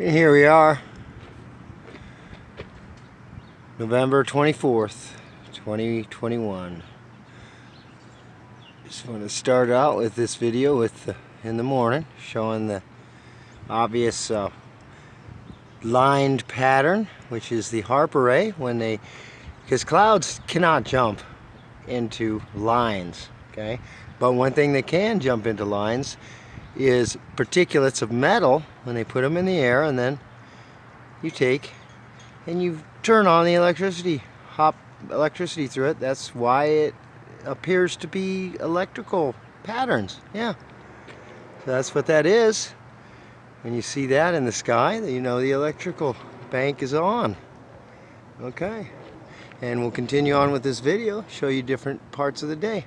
And here we are, November 24th, 2021. Just want to start out with this video with the, in the morning, showing the obvious uh, lined pattern, which is the HAARP array when they, because clouds cannot jump into lines, okay? But one thing they can jump into lines is particulates of metal when they put them in the air and then you take and you turn on the electricity hop electricity through it. That's why it appears to be electrical patterns yeah. So that's what that is. When you see that in the sky you know the electrical bank is on. Okay. And we'll continue on with this video show you different parts of the day